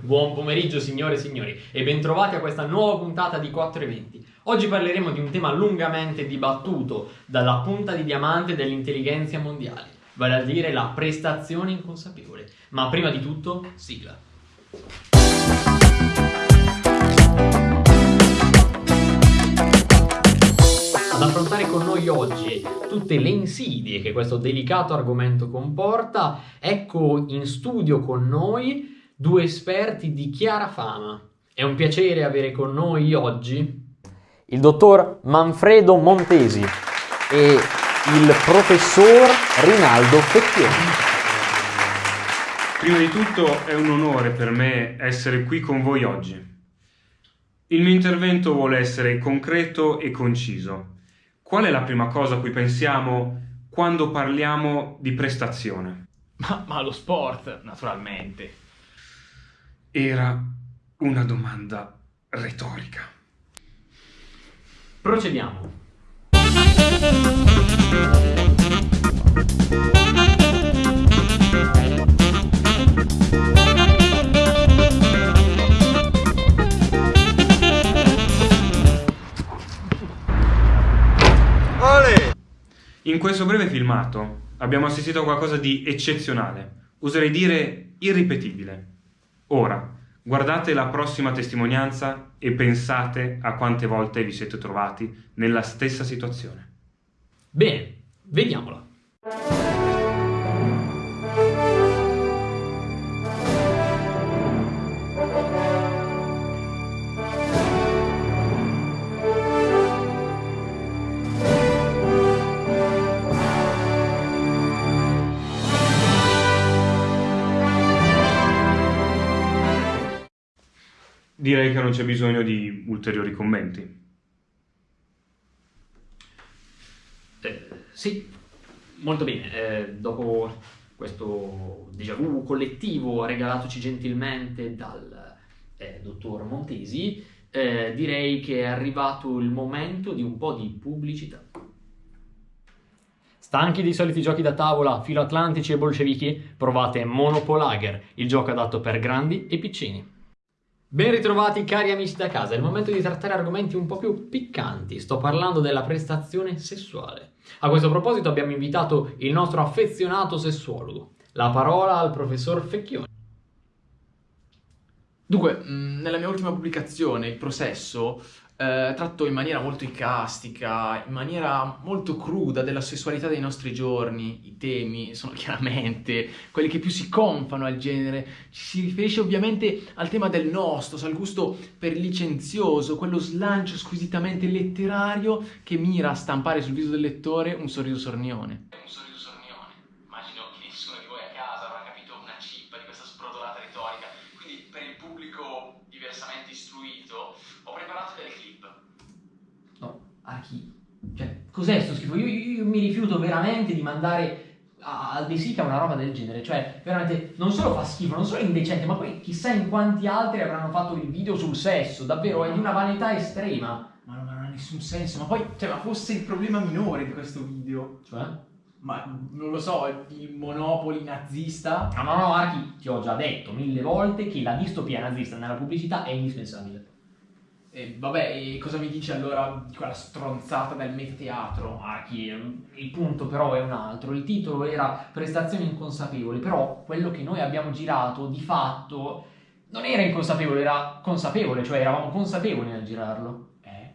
Buon pomeriggio signore e signori e bentrovati a questa nuova puntata di 4 eventi. Oggi parleremo di un tema lungamente dibattuto dalla punta di diamante dell'intelligenza mondiale, vale a dire la prestazione inconsapevole. Ma prima di tutto, sigla. Ad affrontare con noi oggi tutte le insidie che questo delicato argomento comporta, ecco in studio con noi due esperti di chiara fama. È un piacere avere con noi oggi il dottor Manfredo Montesi e il professor Rinaldo Fecchioni. Prima di tutto è un onore per me essere qui con voi oggi. Il mio intervento vuole essere concreto e conciso. Qual è la prima cosa a cui pensiamo quando parliamo di prestazione? Ma, ma lo sport, naturalmente. Era una domanda retorica. Procediamo. In questo breve filmato abbiamo assistito a qualcosa di eccezionale, oserei dire irripetibile. Ora, guardate la prossima testimonianza e pensate a quante volte vi siete trovati nella stessa situazione. Bene, vediamola. Direi che non c'è bisogno di ulteriori commenti. Eh, sì, molto bene. Eh, dopo questo déjà vu collettivo regalatoci gentilmente dal eh, dottor Montesi, eh, direi che è arrivato il momento di un po' di pubblicità. Stanchi dei soliti giochi da tavola, filoatlantici e bolscevichi? Provate Monopolager, il gioco adatto per grandi e piccini. Ben ritrovati cari amici da casa, è il momento di trattare argomenti un po' più piccanti, sto parlando della prestazione sessuale. A questo proposito abbiamo invitato il nostro affezionato sessuologo, la parola al professor Fecchioni. Dunque, mh, nella mia ultima pubblicazione, Il processo, eh, tratto in maniera molto icastica, in maniera molto cruda della sessualità dei nostri giorni. I temi sono chiaramente quelli che più si confano al genere. Ci si riferisce ovviamente al tema del nostos, al gusto per licenzioso, quello slancio squisitamente letterario che mira a stampare sul viso del lettore un sorriso sornione. Un sorriso sornione. Immagino che nessuno di voi a casa avrà capito una cippa di questa sprodolata retorica. Quindi per il pubblico diversamente istruito ho preparato delle clip. Archi, cioè, cos'è sto schifo? Io, io- io mi rifiuto veramente di mandare a- al De Sica una roba del genere, cioè, veramente, non solo fa schifo, non solo è indecente, ma poi chissà in quanti altri avranno fatto il video sul sesso, davvero, è di una vanità estrema. Ma non, ma non ha nessun senso, ma poi, cioè, ma fosse il problema minore di questo video, Cioè? ma non lo so, il monopoli nazista, No, no, no, Archi, ti ho già detto mille volte che la distopia nazista nella pubblicità è indispensabile. E vabbè, e cosa mi dici allora di quella stronzata del metateatro? Archi, ehm, il punto però è un altro. Il titolo era Prestazioni inconsapevoli, però quello che noi abbiamo girato di fatto non era inconsapevole, era consapevole, cioè eravamo consapevoli nel girarlo. Eh?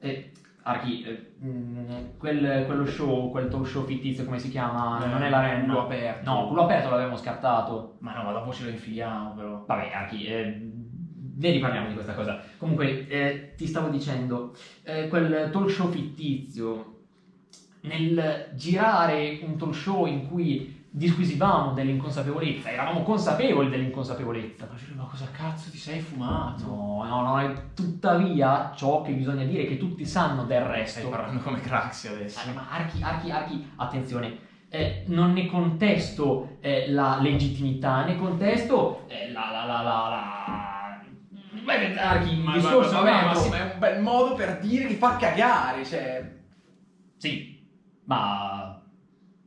E, Archi, eh, mh, quel- quello show, quel talk show fittizio, come si chiama? non è l'arena. Culo aperto. No, culo aperto l'avevamo scartato. Ma no, ma dopo ce lo infiliamo però. Vabbè, Archi, eh, ne riparliamo di questa cosa. Comunque, eh, ti stavo dicendo, eh, quel talk show fittizio, nel girare un talk show in cui disquisivamo dell'inconsapevolezza, eravamo consapevoli dell'inconsapevolezza. Ma cosa cazzo ti sei fumato? No, no, no, è tuttavia ciò che bisogna dire che tutti sanno del resto. Stai parlando come Craxi adesso. Ah, ma Archi, Archi, Archi, attenzione, eh, non ne contesto eh, la legittimità, ne contesto eh, la, la, la, la, la... Beh, Archi, Ma, discorso ma, è un vabbè, ma sì, ma è un bel modo per dire che fa cagare, cioè... Sì, ma...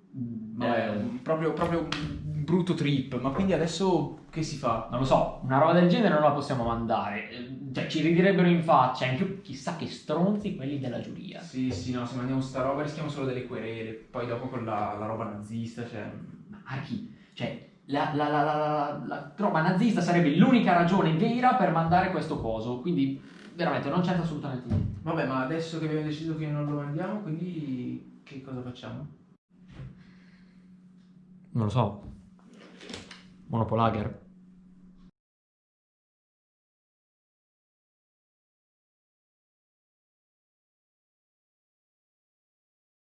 Vabbè, eh, proprio, proprio un brutto trip. Ma quindi adesso che si fa? Non lo so, una roba del genere non la possiamo mandare. Eh, Cioè, ci ridirebbero in faccia. In più, chissà che stronzi quelli della giuria. Sì, sì, no, se mandiamo sta roba rischiamo solo delle querele. Poi dopo con la, la roba nazista, cioè... Ma Archi, cioè, la, la, la, la, la, la roba nazista sarebbe l'unica ragione vera per mandare questo coso. Quindi, veramente, non c'entra assolutamente niente. Vabbè, ma adesso che abbiamo deciso che non lo mandiamo, quindi che cosa facciamo? Non lo so. Monopolager.